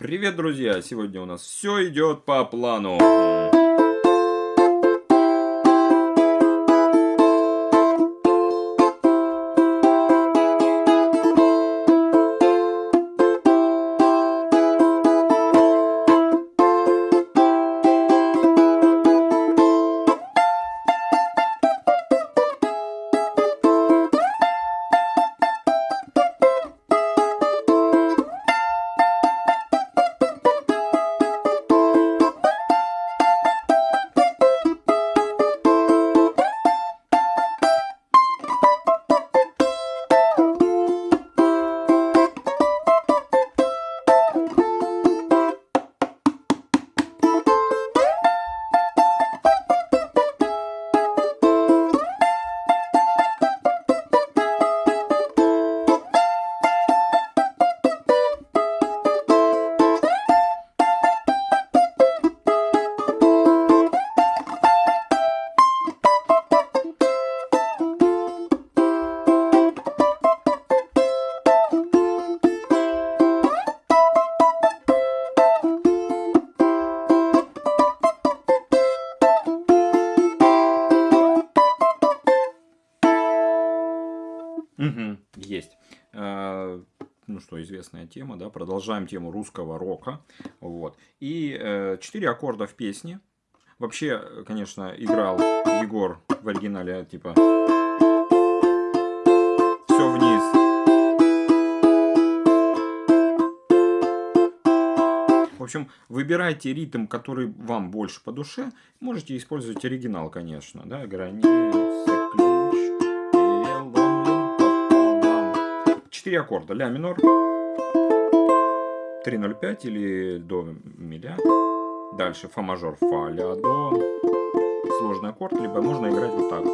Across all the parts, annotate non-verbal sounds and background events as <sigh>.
Привет, друзья! Сегодня у нас все идет по плану. Угу, есть. А, ну что, известная тема, да, продолжаем тему русского рока, вот. И э, четыре аккорда в песне. Вообще, конечно, играл Егор в оригинале, типа, все вниз. В общем, выбирайте ритм, который вам больше по душе. Можете использовать оригинал, конечно, да, границы, 4 аккорда. Ля минор, 3.05 или до миля. Дальше фа мажор, фа, ля, до. Сложный аккорд, либо можно играть вот так.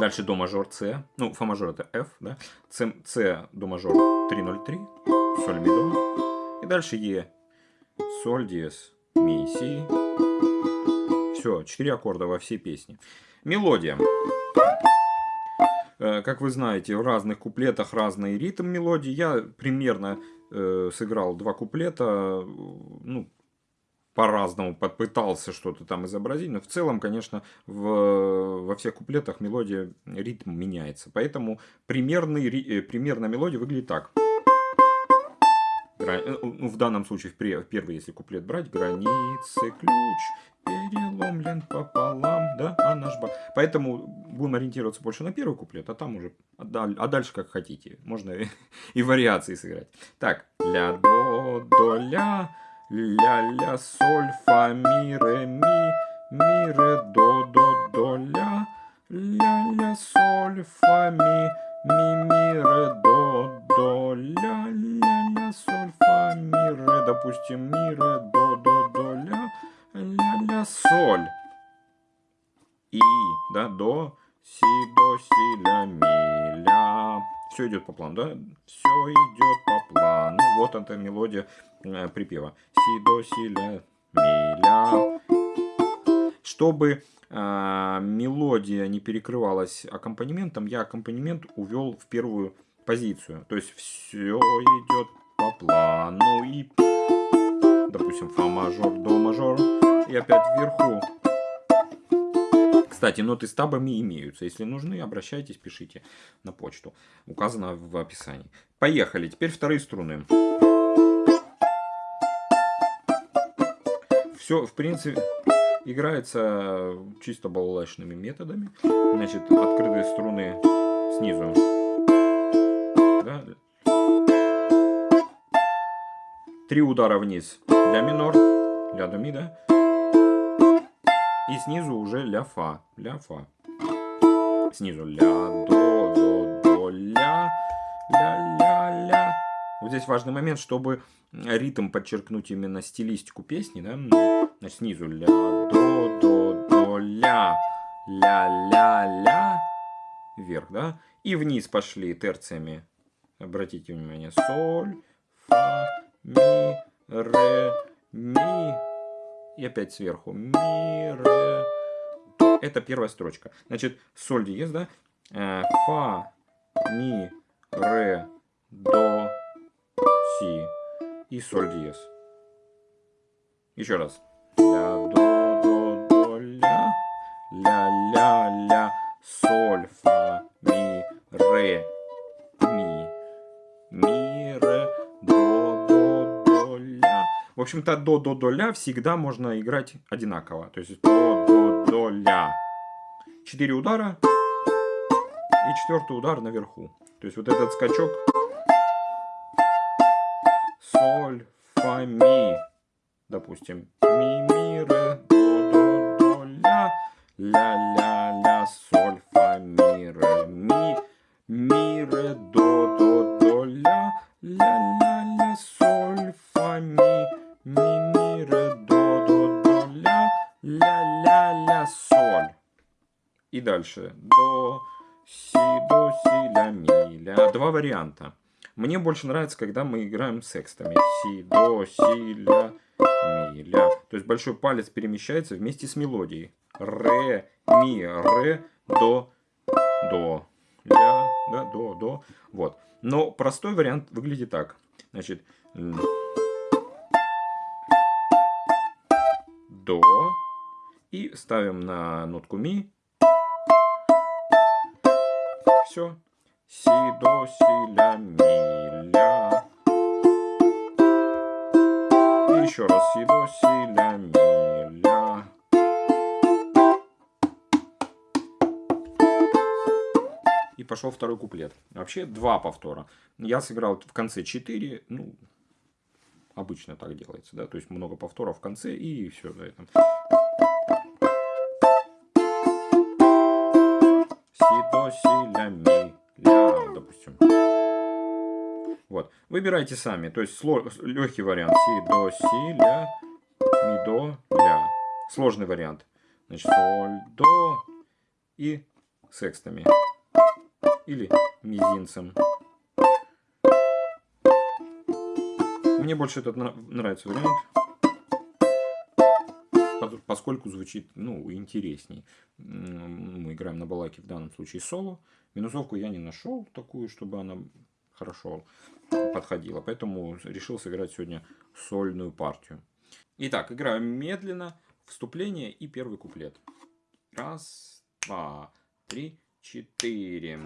Дальше до мажор С. Ну, фа мажор это F, да. С, С до мажор 3.03, соль ми до. И дальше Е. Соль, диез, ми, си. Все, 4 аккорда во всей песне. Мелодия. Э, как вы знаете, в разных куплетах разный ритм мелодии. Я примерно э, сыграл два куплета, ну, по-разному попытался что-то там изобразить, но в целом, конечно, в, во всех куплетах мелодия, ритм меняется. Поэтому примерный, э, примерная мелодия выглядит так. Э, ну, в данном случае, в первый, если куплет брать, границы, ключ, переломлен пополам, да, а наш ба. Поэтому будем ориентироваться больше на первый куплет, а там уже, а, дальше как хотите. Можно <laughs> и, вариации сыграть. Так, ля, до, до, ля, ля, ля, соль, фа, ми, ре, ми, ми, ре, до, до, до, ля, ля, ля, соль, фа, ми, ми, ми, ре, до, до, ля, допустим, ми, ре, до, до, до, ля, ля-ля, соль. И, да, до, си, до, си, ля, ми, ля. Все идет по плану, да? Все идет по плану. Вот эта мелодия э, припева. Си, до, си, ля, ми, ля. Чтобы э, мелодия не перекрывалась аккомпанементом, я аккомпанемент увел в первую позицию. То есть все идет по плану и допустим, фа мажор, до мажор, и опять вверху. Кстати, ноты с табами имеются. Если нужны, обращайтесь, пишите на почту. Указано в описании. Поехали. Теперь вторые струны. Все, в принципе, играется чисто балалайшными методами. Значит, открытые струны снизу. Три удара вниз. Ля минор, ля до ми, да? И снизу уже ля фа, ля фа. Снизу ля до, до, до, ля, ля, ля, ля. Вот здесь важный момент, чтобы ритм подчеркнуть именно стилистику песни, да? Значит, снизу ля, до, до, до, ля, ля, ля, ля, вверх, да? И вниз пошли терциями. Обратите внимание, соль, фа, ми, ре, ми. И опять сверху. Ми, ре. Это первая строчка. Значит, соль диез, да? Э, фа, ми, ре, до, си. и соль диез. Еще раз. Ля, до, до, до, ля, ля, ля, ля, соль, фа, ми, ре, ми, ми, общем-то, до, до, до, ля всегда можно играть одинаково. То есть до, до, до, ля. Четыре удара и четвертый удар наверху. То есть вот этот скачок соль, фа, ми, допустим, ми, ми, ре, до, до, до, ля, ля, ля, ля, соль, фа, ми, ре, ми, ми, ре, до, до, до, ля, ля, ля, ля, соль, фа, ми, ми, ми, ре, до, до, до, ля, ля, ля, ля, соль. И дальше до, си, до, си, ля, ми, ля. Два варианта. Мне больше нравится, когда мы играем секстами. Си, до, си, ля, ми, ля. То есть большой палец перемещается вместе с мелодией. Ре, ми, ре, до, до. Ля, да, до, до. Вот. Но простой вариант выглядит так. Значит, до. И ставим на нотку ми. Все. Си, до, си, ля, ми, ля. И еще раз. Си, до, си, ля, ми, ля. И пошел второй куплет. Вообще два повтора. Я сыграл в конце 4. Ну, обычно так делается, да. То есть много повторов в конце и все на этом. Си, до, си, ля, ми ля, допустим. Вот. Выбирайте сами. То есть легкий вариант. Си, до, си, ля, ми, до, ля. Сложный вариант. Значит, соль, до и секстами. Или мизинцем. Мне больше этот нравится вариант поскольку звучит ну, интересней. Мы играем на балаке в данном случае соло. Минусовку я не нашел такую, чтобы она хорошо подходила. Поэтому решил сыграть сегодня сольную партию. Итак, играем медленно. Вступление и первый куплет. Раз, два, три, четыре.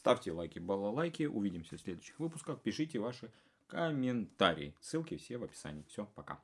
Ставьте лайки, балалайки. Увидимся в следующих выпусках. Пишите ваши комментарии. Ссылки все в описании. Все, пока.